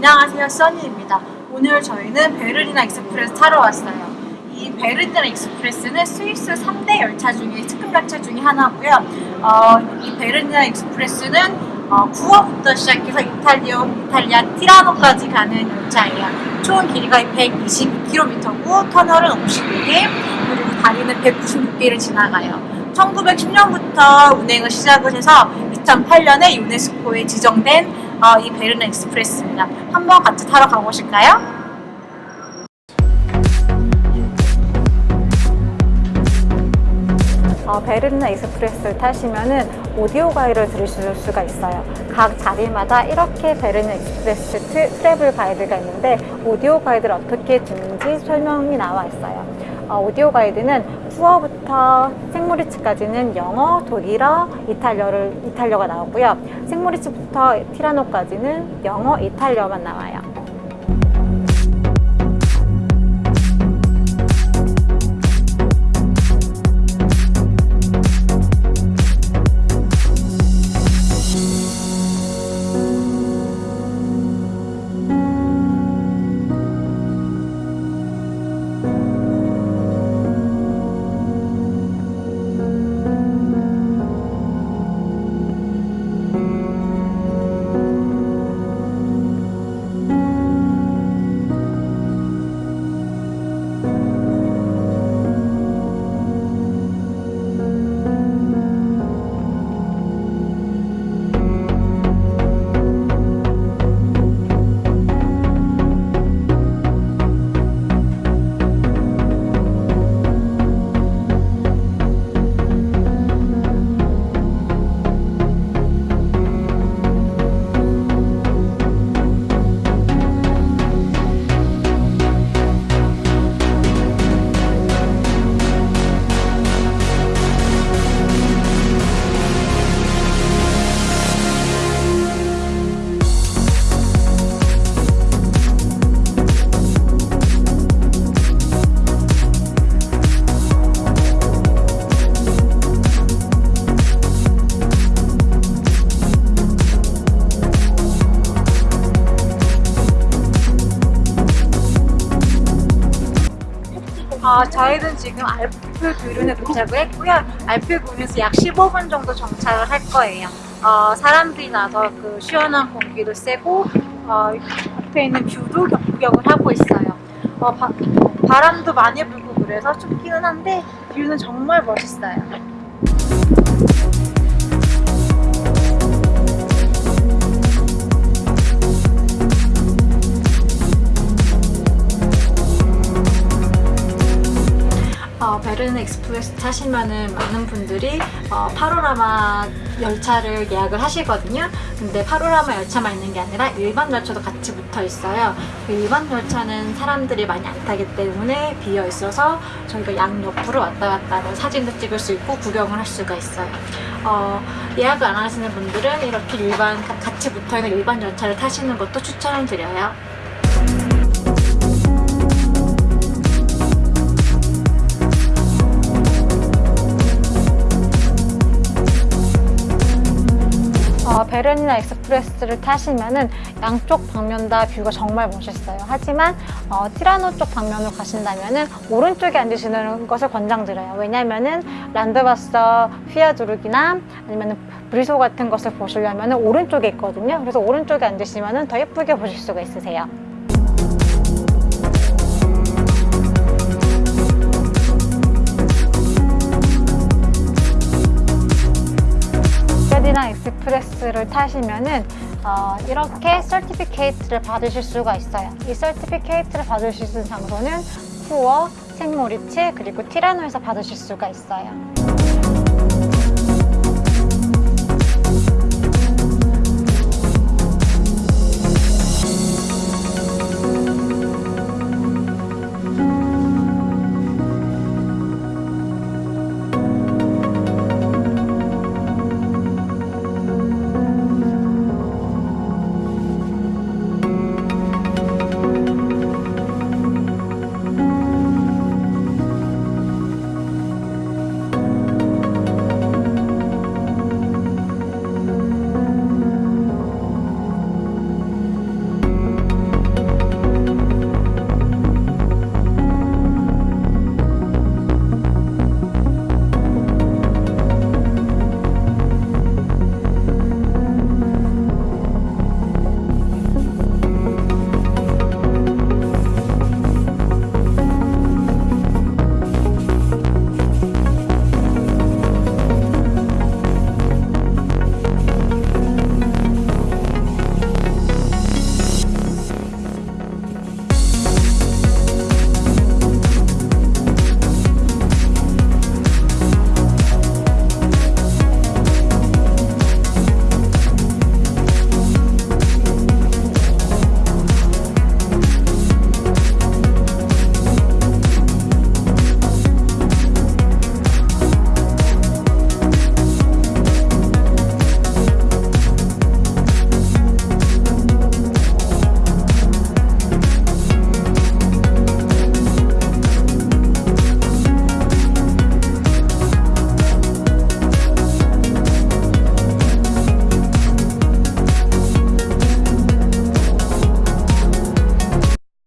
안녕하세요. 써니입니다. 오늘 저희는 베르니나 익스프레스 타러 왔어요. 이 베르니나 익스프레스는 스위스 3대 열차 중에 특급 열차 중에 하나고요. 어, 이 베르니나 익스프레스는 어, 쿠어부터 시작해서 이탈리아, 이탈리아 티라노까지 가는 열차예요. 총 길이가 122km고 터널은 51개 그리고 다리는 196개를 지나가요. 1910년부터 운행을 시작을 해서 2008년에 유네스코에 지정된 어, 이 베르니나 익스프레스입니다. 한번 같이 타러 가보실까요? 어, 베르니나 익스프레스를 타시면은 오디오 가이드를 들으실 수가 있어요. 각 자리마다 이렇게 베르니나 익스프레스 트, travel 가이드가 있는데 오디오 가이드를 어떻게 듣는지 설명이 나와 있어요. 어, 오디오 가이드는 쿠어부터 생모리츠까지는 영어, 독일어, 이탈리아를, 이탈리아가 나오고요. 생모리츠부터 티라노까지는 영어, 이탈리아만 나와요. 어, 저희는 지금 알프 그륌에 도착을 했고요. 알프 그륌에서 약 15분 정도 정차를 할 거예요. 어, 사람들이 나와서 그 시원한 공기도 쐬고 어, 앞에 있는 view도 구경을 하고 있어요. 어, 바, 바람도 많이 불고 그래서 춥기는 한데 view는 정말 멋있어요. 어, 베르니나 익스프레스 타시면은 많은 분들이 어, 파노라마 열차를 예약을 하시거든요. 근데 파노라마 열차만 있는 게 아니라 일반 열차도 같이 붙어 있어요. 그 일반 열차는 사람들이 많이 안 타기 때문에 비어 있어서 저희가 양옆으로 왔다 갔다 하는 사진도 찍을 수 있고 구경을 할 수가 있어요. 어, 예약을 안 하시는 분들은 이렇게 일반 같이 붙어 있는 일반 열차를 타시는 것도 추천을 드려요. 어, 베르니나 익스프레스를 타시면 은 양쪽 방면 다 view가 정말 멋있어요. 하지만 어, 티라노 쪽 방면으로 가신다면 은 오른쪽에 앉으시는 것을 권장드려요. 왜냐면 은 란드바서 비아둑트이나 아니면 브루시오 같은 것을 보시려면 오른쪽에 있거든요. 그래서 오른쪽에 앉으시면 더 예쁘게 보실 수가 있으세요. 익스프레스를 타시면은 어, 이렇게 certificate를 받으실 수가 있어요. 이 certificate를 받으실 수 있는 장소는 쿠어, 생모리츠, 그리고 티라노에서 받으실 수가 있어요.